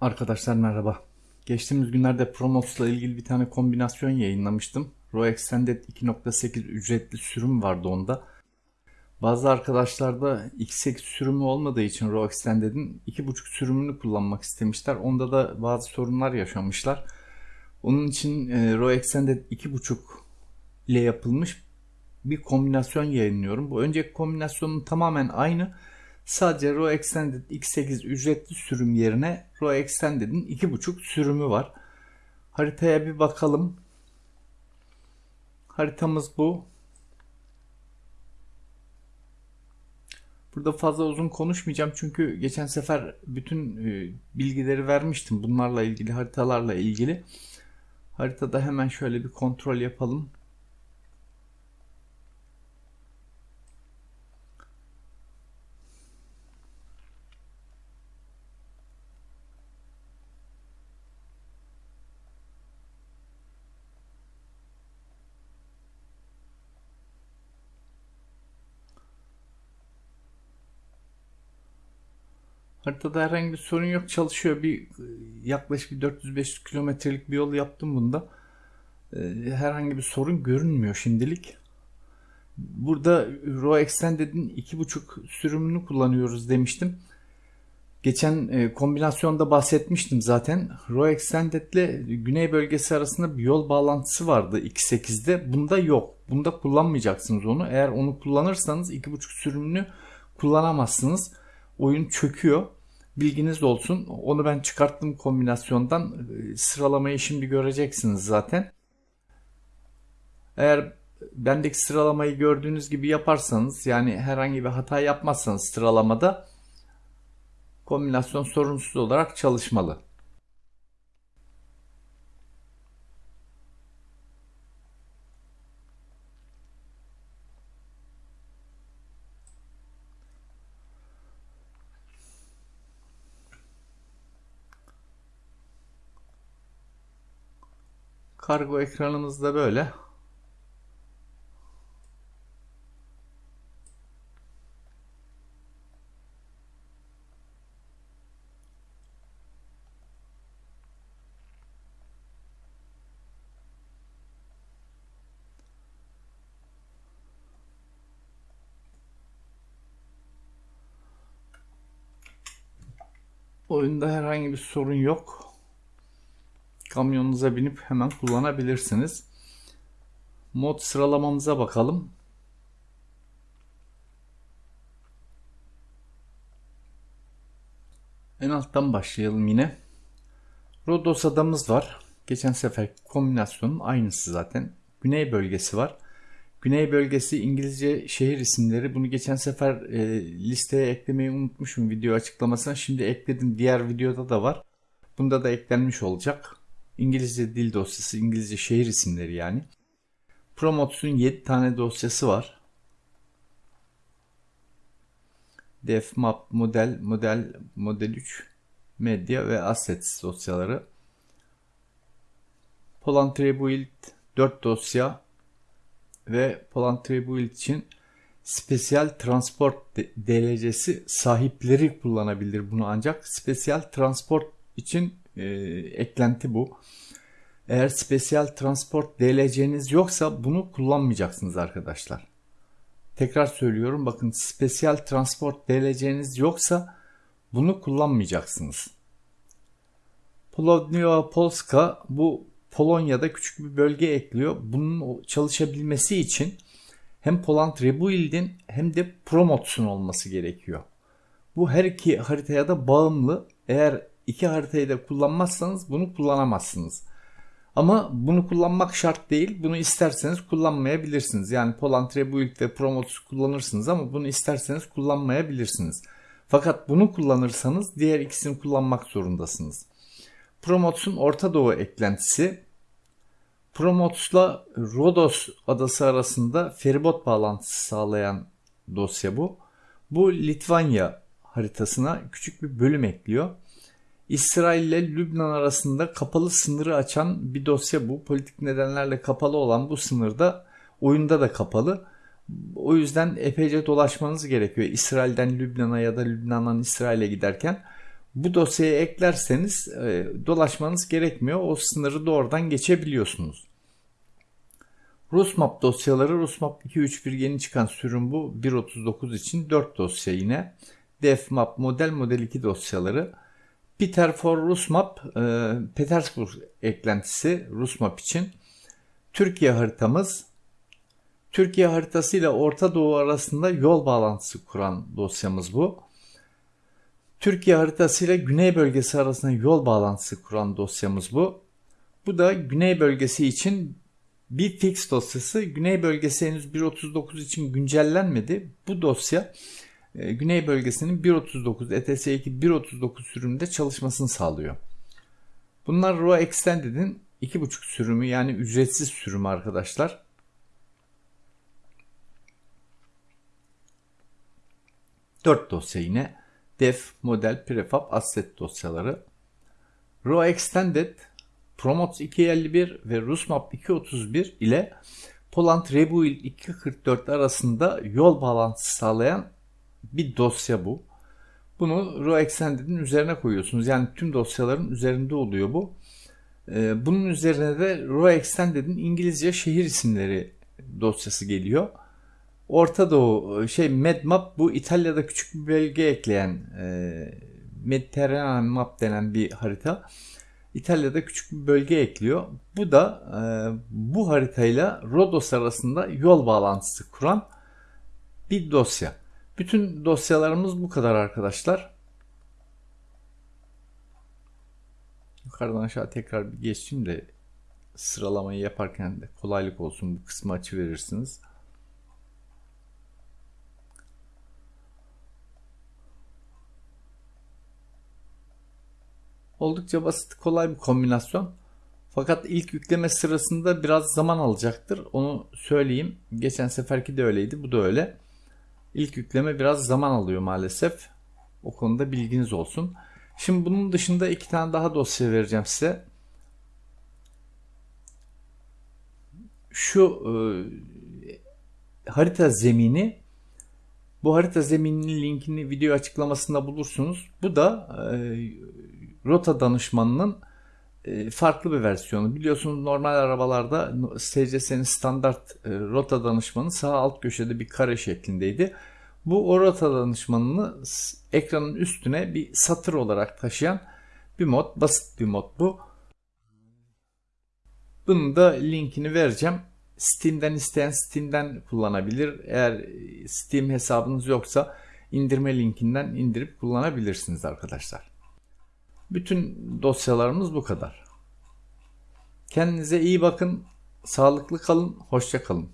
Arkadaşlar merhaba. Geçtiğimiz günlerde Promos'la ilgili bir tane kombinasyon yayınlamıştım. Raw Extended 2.8 ücretli sürüm vardı onda. Bazı arkadaşlarda X8 sürümü olmadığı için Raw Extended'in 2.5 sürümünü kullanmak istemişler. Onda da bazı sorunlar yaşamışlar. Onun için e, Extended 2.5 ile yapılmış bir kombinasyon yayınlıyorum. Bu önceki kombinasyonun tamamen aynı. Sadece Raw Extended X8 ücretli sürüm yerine Raw Extended'in 2.5 sürümü var. Haritaya bir bakalım. Haritamız bu. Burada fazla uzun konuşmayacağım çünkü geçen sefer bütün e, bilgileri vermiştim bunlarla ilgili haritalarla ilgili. Haritada hemen şöyle bir kontrol yapalım. Haritada herhangi bir sorun yok. Çalışıyor. Bir yaklaşık bir 400-500 kilometrelik bir yol yaptım bunda. Ee, herhangi bir sorun görünmüyor şimdilik. Burada Raw Extended'in 2.5 sürümünü kullanıyoruz demiştim. Geçen e, kombinasyonda bahsetmiştim zaten. Raw Extended ile güney bölgesi arasında bir yol bağlantısı vardı 2.8'de. Bunda yok. Bunda kullanmayacaksınız onu. Eğer onu kullanırsanız 2.5 sürümünü kullanamazsınız oyun çöküyor. Bilginiz olsun. Onu ben çıkarttım kombinasyondan. Sıralamayı şimdi göreceksiniz zaten. Eğer bendeki sıralamayı gördüğünüz gibi yaparsanız yani herhangi bir hata yapmazsanız sıralamada kombinasyon sorunsuz olarak çalışmalı. Kargo ekranımız da böyle. Oyunda herhangi bir sorun yok kamyonunuza binip hemen kullanabilirsiniz. Mod sıralamamıza bakalım. En alttan başlayalım yine. Rodos adamız var. Geçen sefer kombinasyonun aynısı zaten. Güney bölgesi var. Güney bölgesi İngilizce şehir isimleri. Bunu geçen sefer e, listeye eklemeyi unutmuşum video açıklamasına. Şimdi ekledim. Diğer videoda da var. Bunda da eklenmiş olacak. İngilizce dil dosyası, İngilizce şehir isimleri yani. Promotes'un 7 tane dosyası var. Def, Map, Model, Model, Model 3, Medya ve Assets dosyaları. Poland Build 4 dosya ve Poland Build için Spesiyal Transport DLC'si sahipleri kullanabilir bunu ancak Spesiyal Transport için e, eklenti bu. Eğer spesiyal transport DLC'niz yoksa bunu kullanmayacaksınız arkadaşlar. Tekrar söylüyorum bakın spesiyal transport DLC'niz yoksa bunu kullanmayacaksınız. Polonio Polska bu Polonya'da küçük bir bölge ekliyor. Bunun çalışabilmesi için hem Poland Rebuild'in hem de Promotes'un olması gerekiyor. Bu her iki haritaya da bağımlı. Eğer iki haritayı da kullanmazsanız bunu kullanamazsınız. Ama bunu kullanmak şart değil. Bunu isterseniz kullanmayabilirsiniz. Yani Poland Rebuild ve Promotus kullanırsınız ama bunu isterseniz kullanmayabilirsiniz. Fakat bunu kullanırsanız diğer ikisini kullanmak zorundasınız. Promotus'un Orta Doğu eklentisi Promotus'la Rodos adası arasında feribot bağlantısı sağlayan dosya bu. Bu Litvanya haritasına küçük bir bölüm ekliyor. İsrail ile Lübnan arasında kapalı sınırı açan bir dosya bu. Politik nedenlerle kapalı olan bu sınırda oyunda da kapalı. O yüzden epeyce dolaşmanız gerekiyor. İsrail'den Lübnan'a ya da Lübnan'dan İsrail'e giderken. Bu dosyayı eklerseniz e, dolaşmanız gerekmiyor. O sınırı doğrudan geçebiliyorsunuz. RusMap dosyaları RusMap 2.3.1 yeni çıkan sürüm bu. 1.39 için 4 dosya yine. DefMap model model 2 dosyaları. Peter for RusMap e, Petersburg eklentisi RusMap için. Türkiye haritamız Türkiye haritası ile Orta Doğu arasında yol bağlantısı kuran dosyamız bu. Türkiye haritası ile Güney bölgesi arasında yol bağlantısı kuran dosyamız bu. Bu da Güney bölgesi için bir fix dosyası. Güney bölgesi henüz 1.39 için güncellenmedi. Bu dosya e, Güney bölgesinin 1.39 ETS2 1.39 sürümünde çalışmasını sağlıyor. Bunlar RAW Extended'in 2.5 sürümü yani ücretsiz sürümü arkadaşlar. Dört dosya yine def, model, prefab, asset dosyaları. RAW Extended, Promotes 251 ve Rusmap 231 ile Poland Rebuild 244 arasında yol bağlantısı sağlayan bir dosya bu. Bunu RAW Extended'in üzerine koyuyorsunuz. Yani tüm dosyaların üzerinde oluyor bu. Ee, bunun üzerine de RAW Extended'in İngilizce şehir isimleri dosyası geliyor. Orta Doğu şey Medmap bu İtalya'da küçük bir bölge ekleyen e, Mediterranean Map denen bir harita. İtalya'da küçük bir bölge ekliyor. Bu da e, bu haritayla Rodos arasında yol bağlantısı kuran bir dosya. Bütün dosyalarımız bu kadar arkadaşlar. Yukarıdan aşağı tekrar bir geçeyim de sıralamayı yaparken de kolaylık olsun bu kısmı açı verirsiniz. Oldukça basit, kolay bir kombinasyon. Fakat ilk yükleme sırasında biraz zaman alacaktır. Onu söyleyeyim. Geçen seferki de öyleydi, bu da öyle. İlk yükleme biraz zaman alıyor maalesef. O konuda bilginiz olsun. Şimdi bunun dışında iki tane daha dosya vereceğim size. Şu e, harita zemini bu harita zemininin linkini video açıklamasında bulursunuz. Bu da e, rota danışmanının farklı bir versiyonu. Biliyorsunuz normal arabalarda SCS'nin standart e, rota danışmanı sağ alt köşede bir kare şeklindeydi. Bu o rota danışmanını ekranın üstüne bir satır olarak taşıyan bir mod. Basit bir mod bu. Bunun da linkini vereceğim. Steam'den isteyen Steam'den kullanabilir. Eğer Steam hesabınız yoksa indirme linkinden indirip kullanabilirsiniz arkadaşlar. Bütün dosyalarımız bu kadar. Kendinize iyi bakın, sağlıklı kalın, hoşça kalın.